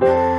Bye.